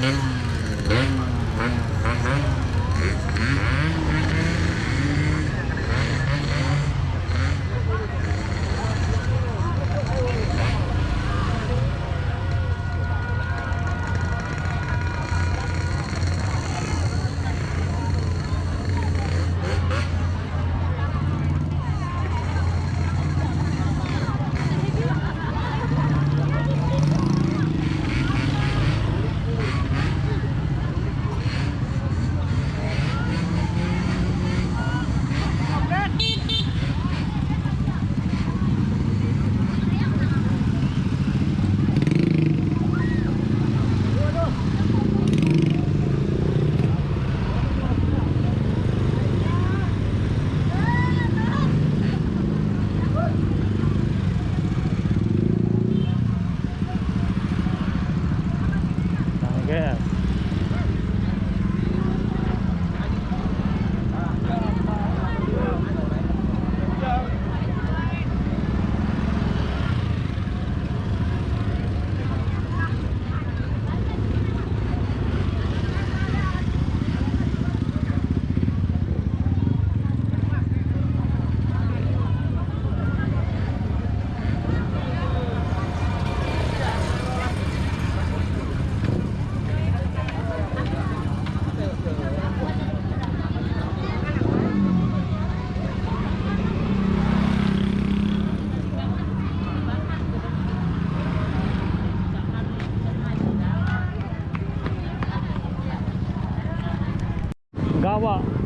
Hello. Gawa.